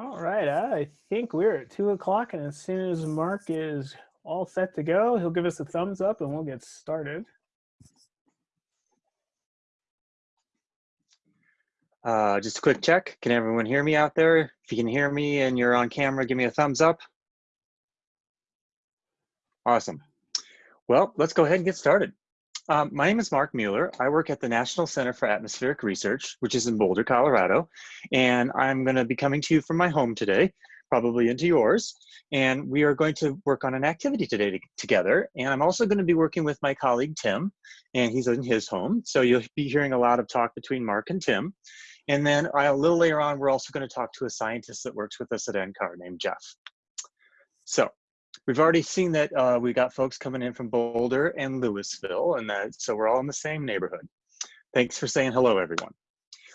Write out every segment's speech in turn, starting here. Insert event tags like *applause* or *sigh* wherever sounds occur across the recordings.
All right, I think we're at two o'clock, and as soon as Mark is all set to go, he'll give us a thumbs up and we'll get started. Uh, just a quick check. Can everyone hear me out there? If you can hear me and you're on camera, give me a thumbs up. Awesome. Well, let's go ahead and get started. Um, my name is Mark Mueller. I work at the National Center for Atmospheric Research, which is in Boulder, Colorado. And I'm going to be coming to you from my home today, probably into yours. And we are going to work on an activity today to, together. And I'm also going to be working with my colleague, Tim, and he's in his home. So you'll be hearing a lot of talk between Mark and Tim. And then a little later on, we're also going to talk to a scientist that works with us at NCAR named Jeff. So we've already seen that uh, we got folks coming in from Boulder and Louisville, and that so we're all in the same neighborhood. Thanks for saying hello, everyone.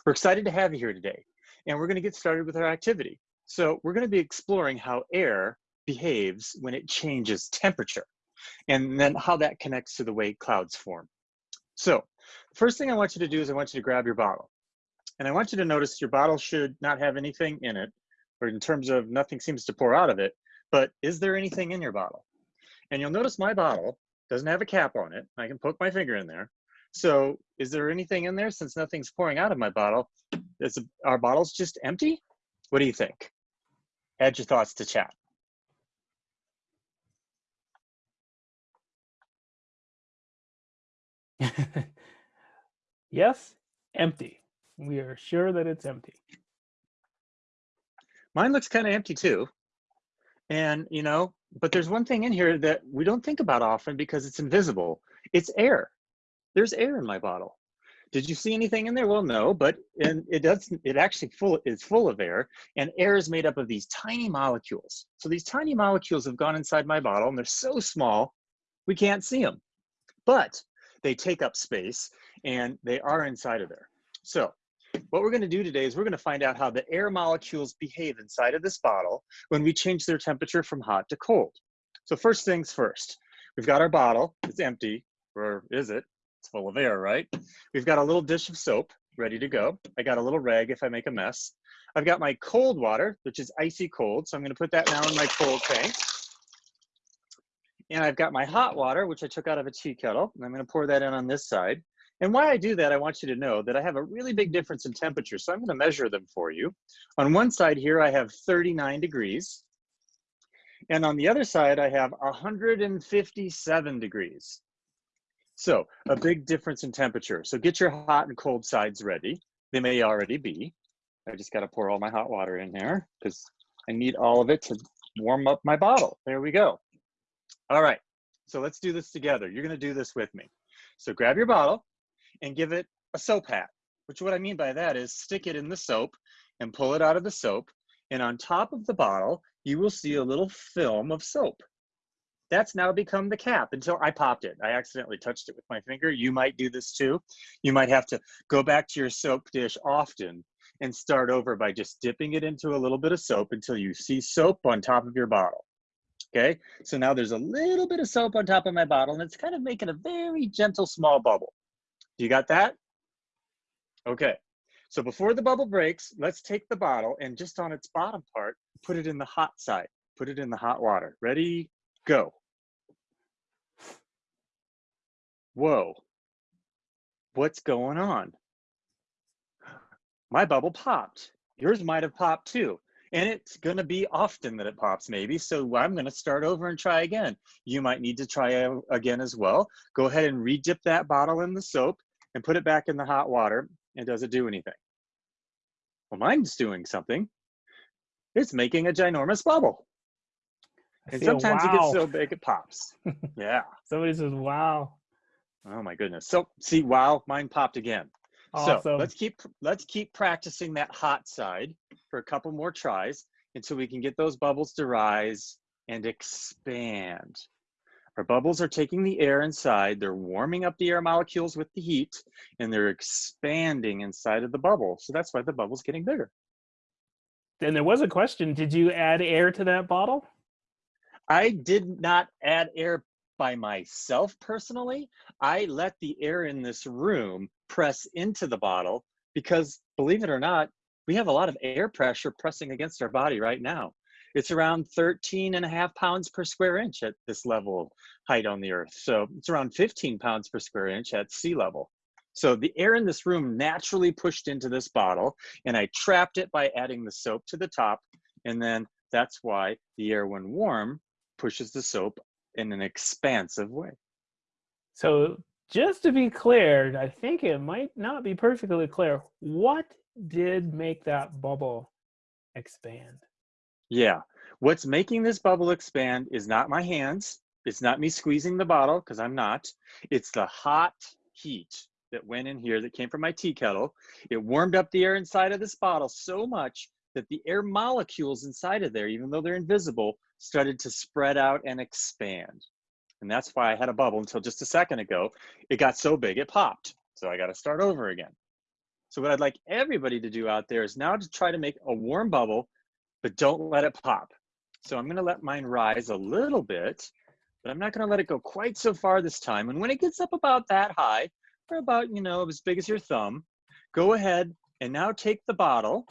We're excited to have you here today, and we're going to get started with our activity. So we're going to be exploring how air behaves when it changes temperature, and then how that connects to the way clouds form. So first thing I want you to do is I want you to grab your bottle. And I want you to notice your bottle should not have anything in it, or in terms of nothing seems to pour out of it, but is there anything in your bottle? And you'll notice my bottle doesn't have a cap on it. I can poke my finger in there. So is there anything in there since nothing's pouring out of my bottle? Is our bottle's just empty? What do you think? Add your thoughts to chat. *laughs* yes, empty. We are sure that it's empty. Mine looks kind of empty too. And, you know, but there's one thing in here that we don't think about often because it's invisible. It's air. There's air in my bottle. Did you see anything in there? Well, no, but and it does. It actually full is full of air, and air is made up of these tiny molecules. So these tiny molecules have gone inside my bottle, and they're so small we can't see them, but they take up space and they are inside of there. So what we're gonna do today is we're gonna find out how the air molecules behave inside of this bottle when we change their temperature from hot to cold. So first things first, we've got our bottle, it's empty, or is it? It's full of air, right? We've got a little dish of soap ready to go. I got a little rag if I make a mess. I've got my cold water, which is icy cold, so I'm gonna put that now in my cold tank. And I've got my hot water, which I took out of a tea kettle, and I'm gonna pour that in on this side. And why I do that, I want you to know that I have a really big difference in temperature. So I'm gonna measure them for you. On one side here, I have 39 degrees. And on the other side, I have 157 degrees. So a big difference in temperature. So get your hot and cold sides ready. They may already be. I just gotta pour all my hot water in there because I need all of it to warm up my bottle. There we go. All right, so let's do this together. You're gonna do this with me. So grab your bottle, and give it a soap hat, which what I mean by that is stick it in the soap and pull it out of the soap. And on top of the bottle, you will see a little film of soap. That's now become the cap until I popped it. I accidentally touched it with my finger. You might do this too. You might have to go back to your soap dish often and start over by just dipping it into a little bit of soap until you see soap on top of your bottle. Okay, so now there's a little bit of soap on top of my bottle and it's kind of making a very gentle small bubble. You got that? Okay. So before the bubble breaks, let's take the bottle and just on its bottom part, put it in the hot side. Put it in the hot water. Ready? Go. Whoa. What's going on? My bubble popped. Yours might have popped too. And it's going to be often that it pops maybe. So I'm going to start over and try again. You might need to try again as well. Go ahead and re-dip that bottle in the soap and put it back in the hot water, and does it do anything? Well, mine's doing something. It's making a ginormous bubble. And sometimes wow. it gets so big it pops. *laughs* yeah. Somebody says, wow. Oh my goodness. So see, wow, mine popped again. Awesome. So let's keep let's keep practicing that hot side for a couple more tries until we can get those bubbles to rise and expand. Our bubbles are taking the air inside, they're warming up the air molecules with the heat, and they're expanding inside of the bubble. So that's why the bubble's getting bigger. And there was a question, did you add air to that bottle? I did not add air by myself personally. I let the air in this room press into the bottle because believe it or not, we have a lot of air pressure pressing against our body right now. It's around 13 and a half pounds per square inch at this level of height on the earth. So it's around 15 pounds per square inch at sea level. So the air in this room naturally pushed into this bottle and I trapped it by adding the soap to the top. And then that's why the air when warm pushes the soap in an expansive way. So just to be clear, I think it might not be perfectly clear. What did make that bubble expand? Yeah. What's making this bubble expand is not my hands. It's not me squeezing the bottle because I'm not. It's the hot heat that went in here that came from my tea kettle. It warmed up the air inside of this bottle so much that the air molecules inside of there, even though they're invisible, started to spread out and expand. And that's why I had a bubble until just a second ago. It got so big, it popped. So I got to start over again. So what I'd like everybody to do out there is now to try to make a warm bubble, but don't let it pop. So I'm going to let mine rise a little bit, but I'm not going to let it go quite so far this time. And when it gets up about that high, or about, you know, as big as your thumb, go ahead and now take the bottle,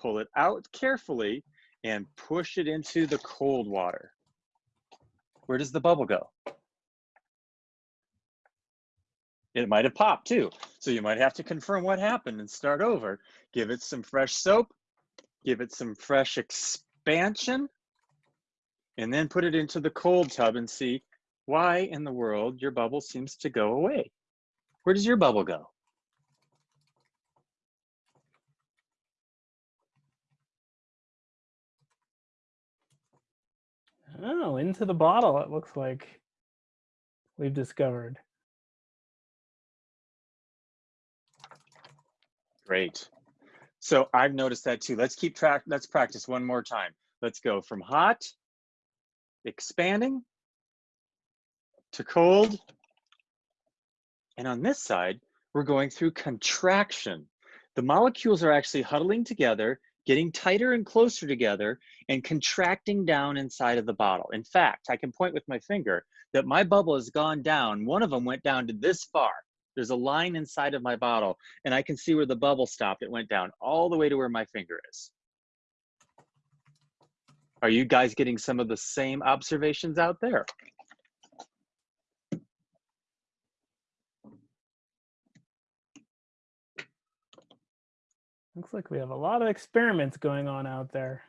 pull it out carefully, and push it into the cold water. Where does the bubble go? It might have popped too. So you might have to confirm what happened and start over. Give it some fresh soap, give it some fresh expansion, and then put it into the cold tub and see why in the world your bubble seems to go away. Where does your bubble go? Oh, into the bottle, it looks like we've discovered. Great. So I've noticed that too. Let's keep track. Let's practice one more time. Let's go from hot, expanding, to cold. And on this side, we're going through contraction. The molecules are actually huddling together getting tighter and closer together and contracting down inside of the bottle. In fact, I can point with my finger that my bubble has gone down. One of them went down to this far. There's a line inside of my bottle and I can see where the bubble stopped. It went down all the way to where my finger is. Are you guys getting some of the same observations out there? Looks like we have a lot of experiments going on out there.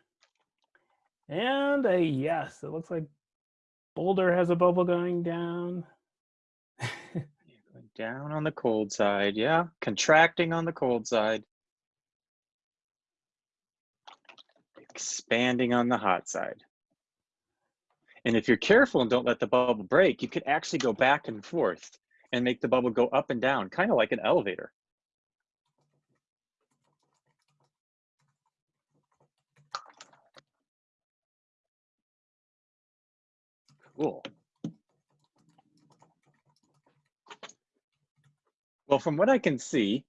And a yes, it looks like Boulder has a bubble going down. Down on the cold side, yeah. Contracting on the cold side. Expanding on the hot side. And if you're careful and don't let the bubble break, you could actually go back and forth and make the bubble go up and down, kind of like an elevator. Cool. Well, from what I can see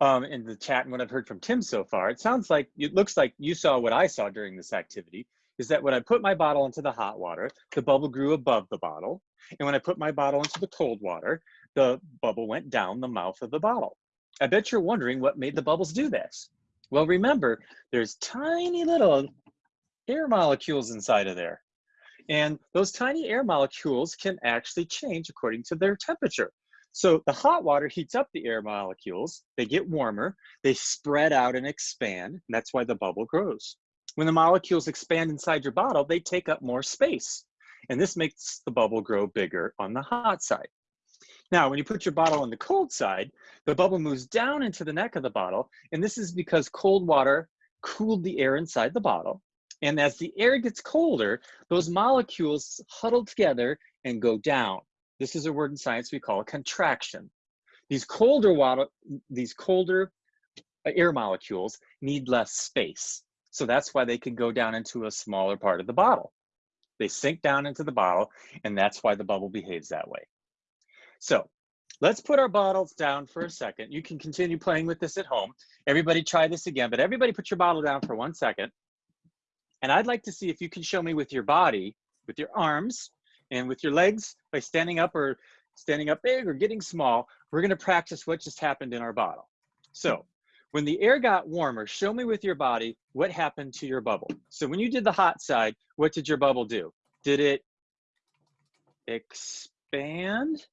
um, in the chat and what I've heard from Tim so far, it sounds like, it looks like you saw what I saw during this activity, is that when I put my bottle into the hot water, the bubble grew above the bottle. And when I put my bottle into the cold water, the bubble went down the mouth of the bottle. I bet you're wondering what made the bubbles do this. Well, remember, there's tiny little air molecules inside of there. And those tiny air molecules can actually change according to their temperature. So the hot water heats up the air molecules, they get warmer, they spread out and expand, and that's why the bubble grows. When the molecules expand inside your bottle, they take up more space. And this makes the bubble grow bigger on the hot side. Now, when you put your bottle on the cold side, the bubble moves down into the neck of the bottle. And this is because cold water cooled the air inside the bottle. And as the air gets colder, those molecules huddle together and go down. This is a word in science we call a contraction. These colder water, these colder uh, air molecules need less space. So that's why they can go down into a smaller part of the bottle. They sink down into the bottle, and that's why the bubble behaves that way. So let's put our bottles down for a second. You can continue playing with this at home. Everybody try this again, but everybody put your bottle down for one second. And I'd like to see if you can show me with your body, with your arms and with your legs by standing up or standing up big or getting small, we're gonna practice what just happened in our bottle. So when the air got warmer, show me with your body what happened to your bubble. So when you did the hot side, what did your bubble do? Did it expand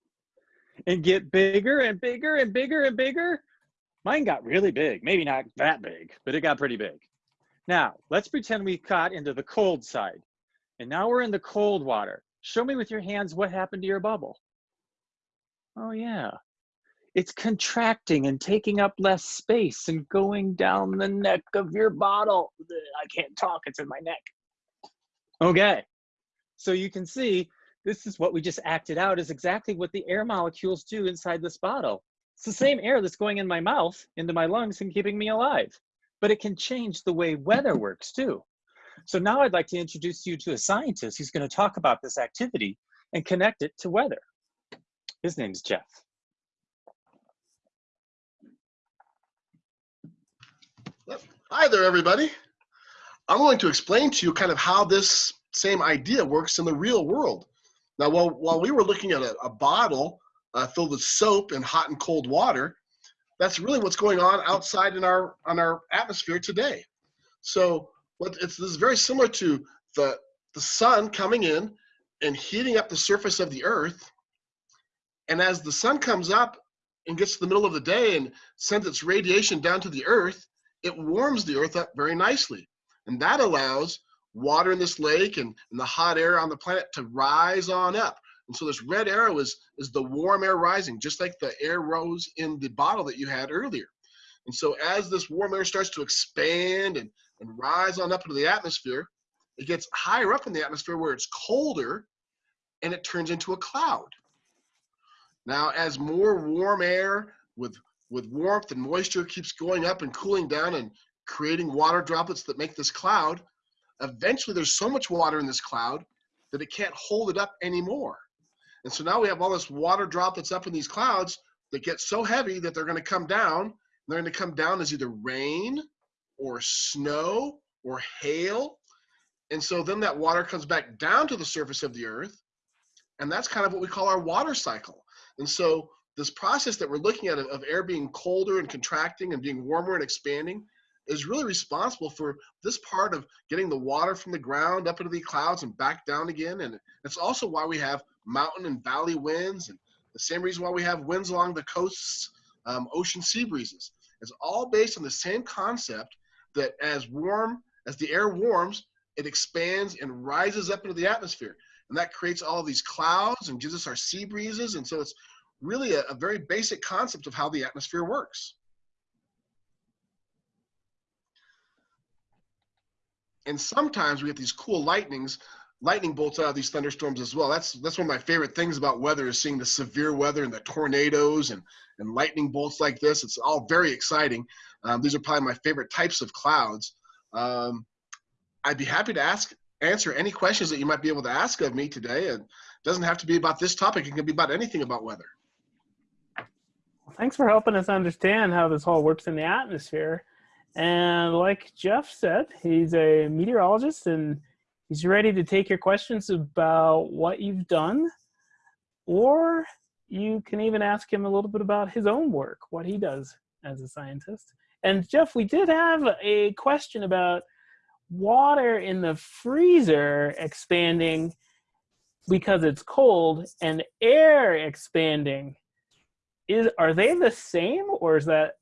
and get bigger and bigger and bigger and bigger? Mine got really big, maybe not that big, but it got pretty big. Now, let's pretend we got into the cold side. And now we're in the cold water. Show me with your hands what happened to your bubble. Oh yeah, it's contracting and taking up less space and going down the neck of your bottle. I can't talk, it's in my neck. Okay, so you can see this is what we just acted out is exactly what the air molecules do inside this bottle. It's the same air that's going in my mouth, into my lungs and keeping me alive, but it can change the way weather works too. So now I'd like to introduce you to a scientist who's gonna talk about this activity and connect it to weather. His name's Jeff. Hi there, everybody. I'm going to explain to you kind of how this same idea works in the real world. Now, while, while we were looking at a, a bottle uh, filled with soap and hot and cold water, that's really what's going on outside in our on our atmosphere today. So, what it's this is very similar to the the sun coming in and heating up the surface of the earth. And as the sun comes up and gets to the middle of the day and sends its radiation down to the earth, it warms the earth up very nicely. And that allows water in this lake and, and the hot air on the planet to rise on up. And so this red arrow is, is the warm air rising, just like the air rose in the bottle that you had earlier. And so as this warm air starts to expand and, and rise on up into the atmosphere, it gets higher up in the atmosphere where it's colder and it turns into a cloud. Now, as more warm air with with warmth and moisture keeps going up and cooling down and creating water droplets that make this cloud, eventually there's so much water in this cloud that it can't hold it up anymore. And so now we have all this water droplets up in these clouds that get so heavy that they're going to come down. They're going to come down as either rain or snow or hail. And so then that water comes back down to the surface of the earth. And that's kind of what we call our water cycle. And so this process that we're looking at of air being colder and contracting and being warmer and expanding is really responsible for this part of getting the water from the ground up into the clouds and back down again. And it's also why we have mountain and valley winds and the same reason why we have winds along the coasts, um, ocean sea breezes. It's all based on the same concept that as warm, as the air warms, it expands and rises up into the atmosphere. And that creates all these clouds and gives us our sea breezes. And so it's really a, a very basic concept of how the atmosphere works. And sometimes we get these cool lightnings, lightning bolts out of these thunderstorms as well. That's that's one of my favorite things about weather is seeing the severe weather and the tornadoes and, and lightning bolts like this. It's all very exciting. Um, these are probably my favorite types of clouds. Um, I'd be happy to ask answer any questions that you might be able to ask of me today. And it doesn't have to be about this topic. It can be about anything about weather. Thanks for helping us understand how this all works in the atmosphere. And like Jeff said, he's a meteorologist and he's ready to take your questions about what you've done, or you can even ask him a little bit about his own work, what he does as a scientist. And Jeff, we did have a question about water in the freezer expanding because it's cold and air expanding. Is are they the same or is that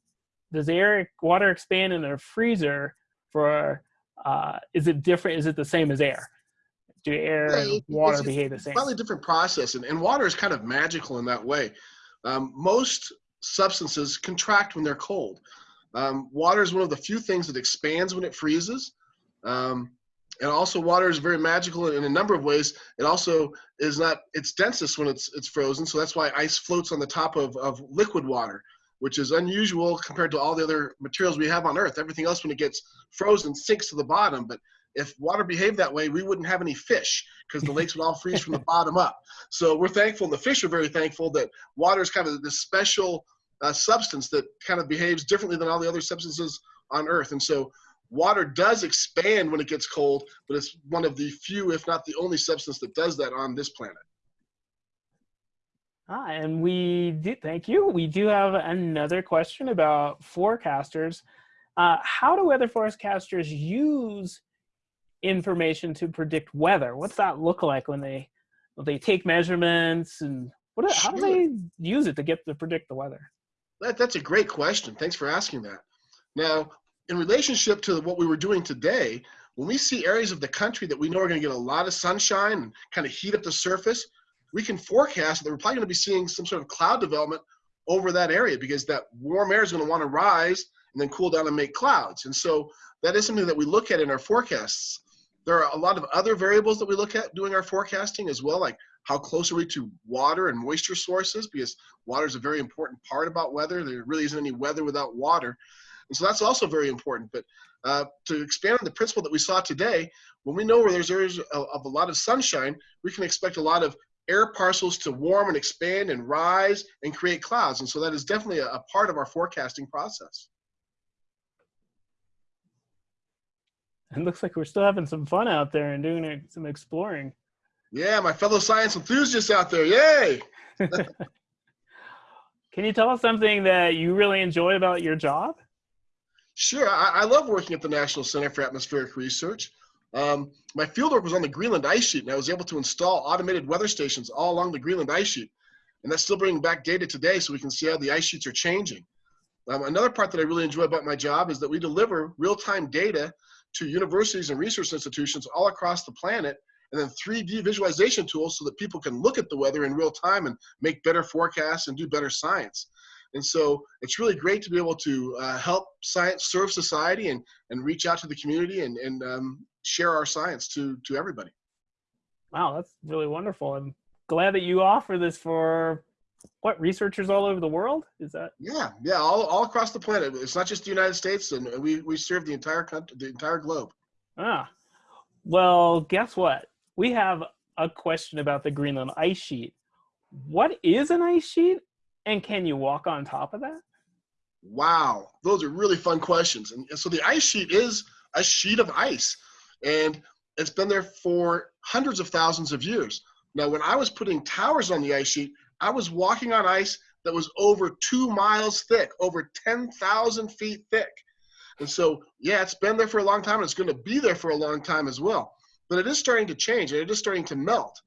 does air water expand in a freezer for uh, is it different is it the same as air? Do air and water behave the same It's a slightly different process and, and water is kind of magical in that way. Um, most substances contract when they're cold um, water is one of the few things that expands when it freezes um, and also water is very magical in a number of ways. It also is not its densest when it's it's frozen, so that's why ice floats on the top of, of liquid water, which is unusual compared to all the other materials we have on Earth. Everything else, when it gets frozen, sinks to the bottom. But if water behaved that way, we wouldn't have any fish because the *laughs* lakes would all freeze from the bottom up. So we're thankful, and the fish are very thankful that water is kind of this special uh, substance that kind of behaves differently than all the other substances on Earth. And so water does expand when it gets cold, but it's one of the few, if not the only substance that does that on this planet. Ah, and we do, thank you. We do have another question about forecasters. Uh, how do weather forecasters use information to predict weather? What's that look like when they when they take measurements and what? How do they use it to get to predict the weather? That, that's a great question. Thanks for asking that. Now, in relationship to what we were doing today, when we see areas of the country that we know are going to get a lot of sunshine and kind of heat up the surface, we can forecast that we're probably going to be seeing some sort of cloud development over that area because that warm air is going to want to rise and then cool down and make clouds. And so that is something that we look at in our forecasts. There are a lot of other variables that we look at doing our forecasting as well, like how close are we to water and moisture sources because water is a very important part about weather. There really isn't any weather without water. And so that's also very important. But uh, to expand on the principle that we saw today, when we know where there's areas of, a lot of sunshine, we can expect a lot of air parcels to warm and expand and rise and create clouds. And so that is definitely a, a part of our forecasting process. It looks like we're still having some fun out there and doing some exploring. Yeah, my fellow science enthusiasts out there, yay! *laughs* Can you tell us something that you really enjoy about your job? Sure, I, I love working at the National Center for Atmospheric Research. Um, my fieldwork was on the Greenland ice sheet, and I was able to install automated weather stations all along the Greenland ice sheet. And that's still bringing back data today so we can see how the ice sheets are changing. Um, another part that I really enjoy about my job is that we deliver real-time data to universities and research institutions all across the planet, and then 3D visualization tools so that people can look at the weather in real time and make better forecasts and do better science. And so it's really great to be able to uh, help science serve society and, and reach out to the community and, and um, share our science to, to everybody. Wow, that's really wonderful. I'm glad that you offer this for what researchers all over the world? Is that yeah yeah all, all across the planet. It's not just the united states and we we serve the entire country the entire globe. Ah well guess what? We have a question about the greenland ice sheet. What is an ice sheet? And can you walk on top of that? Wow those are really fun questions. And, and so the ice sheet is a sheet of ice and it's been there for hundreds of thousands of years. Now when i was putting towers on the ice sheet I was walking on ice that was over two miles thick, over 10,000 feet thick. And so, yeah, it's been there for a long time and it's going to be there for a long time as well. But it is starting to change and it is starting to melt.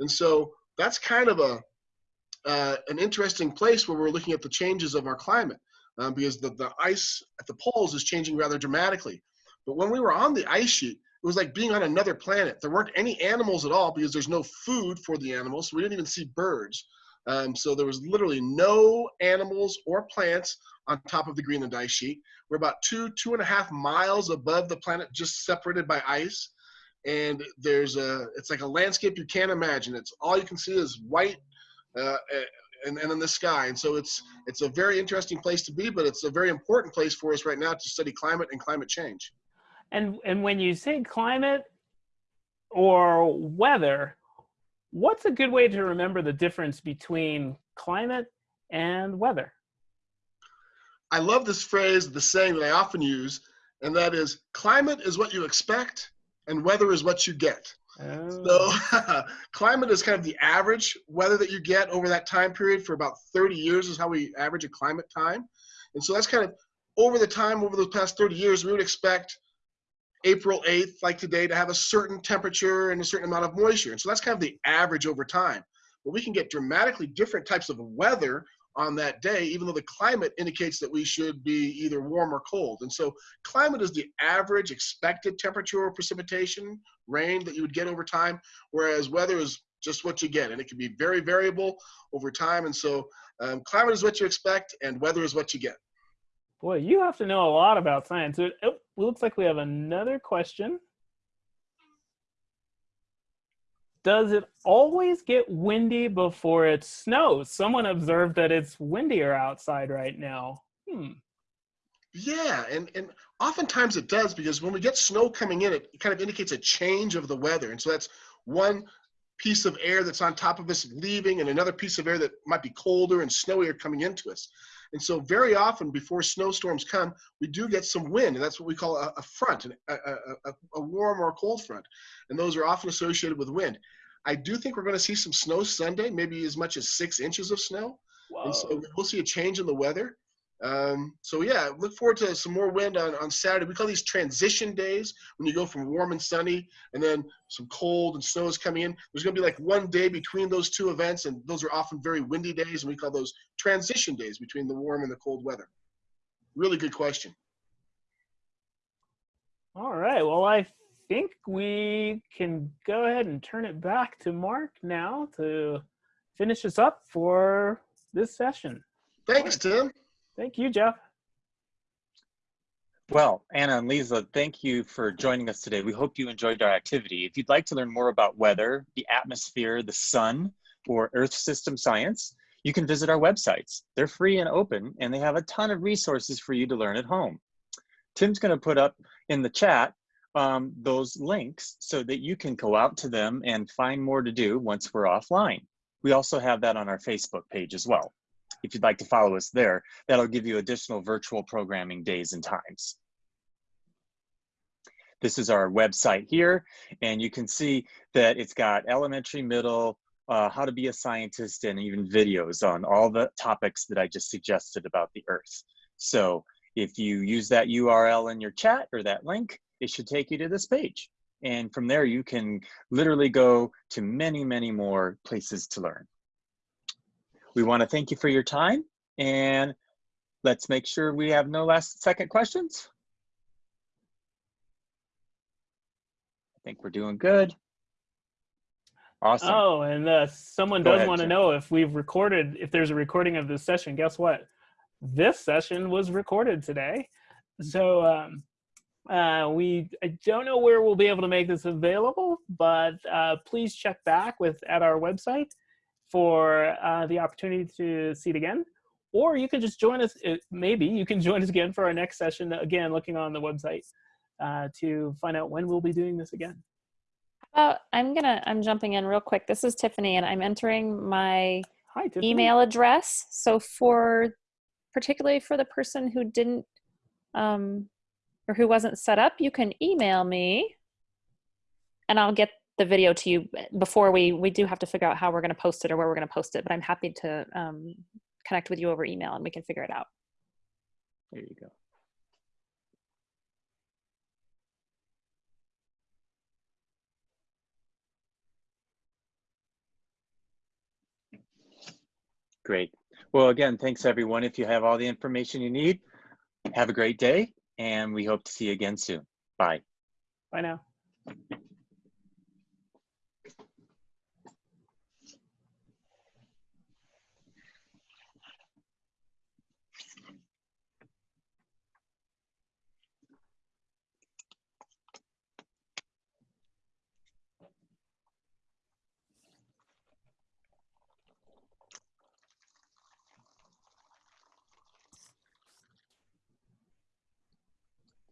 And so that's kind of a uh, an interesting place where we're looking at the changes of our climate um, because the, the ice at the poles is changing rather dramatically. But when we were on the ice sheet, it was like being on another planet. There weren't any animals at all because there's no food for the animals. So we didn't even see birds. Um, so there was literally no animals or plants on top of the Greenland ice sheet. We're about two, two and a half miles above the planet, just separated by ice. And there's a, it's like a landscape you can't imagine. It's all you can see is white uh, and, and in the sky. And so it's, it's a very interesting place to be, but it's a very important place for us right now to study climate and climate change. And, and when you say climate or weather, what's a good way to remember the difference between climate and weather? I love this phrase, the saying that I often use, and that is climate is what you expect and weather is what you get. Oh. So *laughs* climate is kind of the average weather that you get over that time period for about 30 years is how we average a climate time. And so that's kind of over the time, over the past 30 years, we would expect April 8th, like today, to have a certain temperature and a certain amount of moisture. And so that's kind of the average over time. But we can get dramatically different types of weather on that day, even though the climate indicates that we should be either warm or cold. And so climate is the average expected temperature or precipitation rain that you would get over time, whereas weather is just what you get. And it can be very variable over time. And so um, climate is what you expect and weather is what you get. Boy, you have to know a lot about science. It, looks like we have another question. Does it always get windy before it snows? Someone observed that it's windier outside right now. Hmm. Yeah, and, and oftentimes it does because when we get snow coming in, it kind of indicates a change of the weather. And so that's one piece of air that's on top of us leaving and another piece of air that might be colder and snowier coming into us. And so very often before snowstorms come, we do get some wind, and that's what we call a, a front, a, a, a, warm or a cold front. And those are often associated with wind. I do think we're going to see some snow Sunday, maybe as much as six inches of snow. And so we'll see a change in the weather. Um, so yeah, look forward to some more wind on, on Saturday. We call these transition days when you go from warm and sunny and then some cold and snow is coming in. There's going to be like one day between those two events, and those are often very windy days, and we call those transition days between the warm and the cold weather. Really good question. All right. Well, I think we can go ahead and turn it back to Mark now to finish us up for this session. Thanks, Tim. Thank you, Jeff. Well, Anna and Lisa, thank you for joining us today. We hope you enjoyed our activity. If you'd like to learn more about weather, the atmosphere, the sun, or Earth system science, you can visit our websites. They're free and open, and they have a ton of resources for you to learn at home. Tim's going to put up in the chat um, those links so that you can go out to them and find more to do once we're offline. We also have that on our Facebook page as well. If you'd like to follow us there, that'll give you additional virtual programming days and times. This is our website here, and you can see that it's got elementary, middle, uh, how to be a scientist, and even videos on all the topics that I just suggested about the Earth. So if you use that URL in your chat or that link, it should take you to this page. And from there, you can literally go to many, many more places to learn. We want to thank you for your time and let's make sure we have no last second questions. I think we're doing good. Awesome. Oh, and uh, someone Go does ahead, want to know if we've recorded, if there's a recording of this session. Guess what? This session was recorded today. So um, uh, we, I don't know where we'll be able to make this available, but uh, please check back with at our website for uh, the opportunity to see it again. Or you can just join us, uh, maybe you can *laughs* join us again for our next session, again, looking on the website uh, to find out when we'll be doing this again. I'm gonna, I'm jumping in real quick. This is Tiffany and I'm entering my Hi, email address. So for, particularly for the person who didn't, um, or who wasn't set up, you can email me and I'll get the video to you before we, we do have to figure out how we're gonna post it or where we're gonna post it, but I'm happy to, um, connect with you over email and we can figure it out. There you go. Great. Well, again, thanks everyone. If you have all the information you need, have a great day and we hope to see you again soon. Bye. Bye now.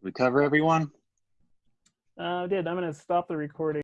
We cover everyone? Uh, I did. I'm going to stop the recording.